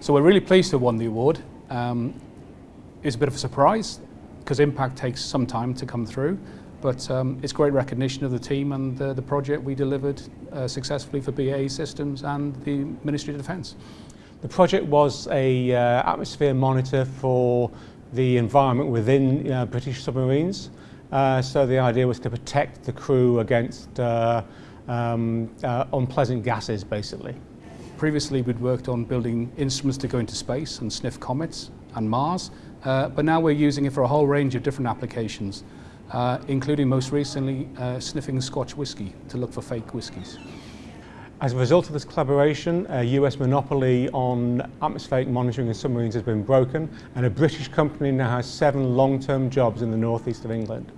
So we're really pleased to have won the award. Um, it's a bit of a surprise because impact takes some time to come through, but um, it's great recognition of the team and the, the project we delivered uh, successfully for BAE Systems and the Ministry of Defence. The project was a uh, atmosphere monitor for the environment within uh, British submarines. Uh, so the idea was to protect the crew against uh, um, uh, unpleasant gases, basically. Previously, we'd worked on building instruments to go into space and sniff comets and Mars, uh, but now we're using it for a whole range of different applications, uh, including most recently uh, sniffing Scotch whisky to look for fake whiskies. As a result of this collaboration, a US monopoly on atmospheric monitoring in submarines has been broken and a British company now has seven long-term jobs in the northeast of England.